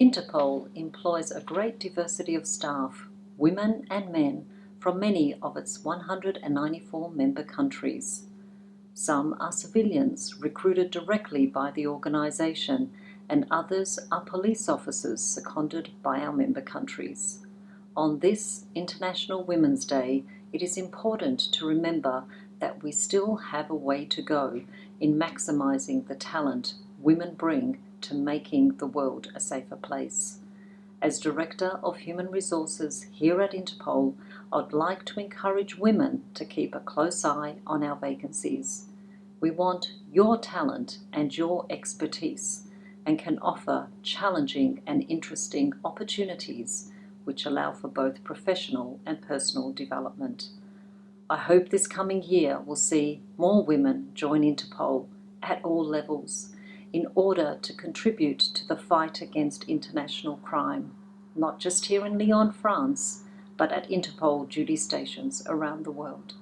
Interpol employs a great diversity of staff, women and men, from many of its 194 member countries. Some are civilians recruited directly by the organisation and others are police officers seconded by our member countries. On this International Women's Day, it is important to remember that we still have a way to go in maximising the talent women bring to making the world a safer place. As Director of Human Resources here at Interpol, I'd like to encourage women to keep a close eye on our vacancies. We want your talent and your expertise and can offer challenging and interesting opportunities which allow for both professional and personal development. I hope this coming year will see more women join Interpol at all levels in order to contribute to the fight against international crime, not just here in Lyon, France, but at Interpol duty stations around the world.